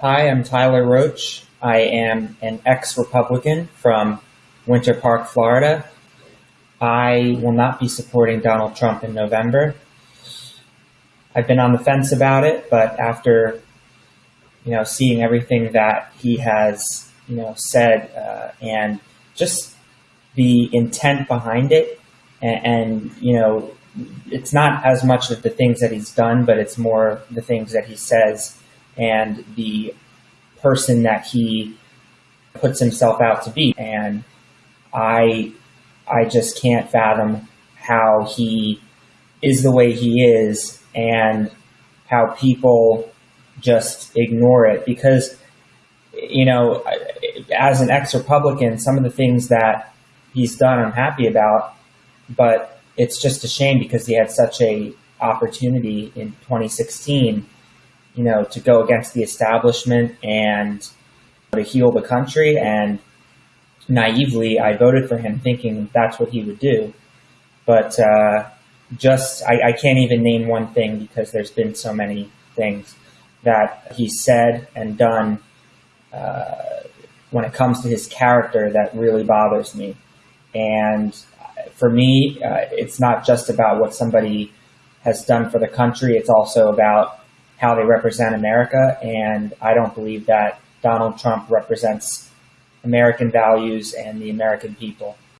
Hi, I'm Tyler Roach. I am an ex Republican from Winter Park, Florida. I will not be supporting Donald Trump in November. I've been on the fence about it, but after you know seeing everything that he has you know said uh, and just the intent behind it, and, and you know it's not as much of the things that he's done, but it's more the things that he says and the person that he puts himself out to be. And I, I just can't fathom how he is the way he is and how people just ignore it because, you know, as an ex-Republican, some of the things that he's done, I'm happy about, but it's just a shame because he had such a opportunity in 2016, you know, to go against the establishment and to heal the country. And naively, I voted for him thinking that's what he would do. But uh, just, I, I can't even name one thing because there's been so many things that he said and done uh, when it comes to his character that really bothers me. And for me, uh, it's not just about what somebody has done for the country. It's also about how they represent America. And I don't believe that Donald Trump represents American values and the American people.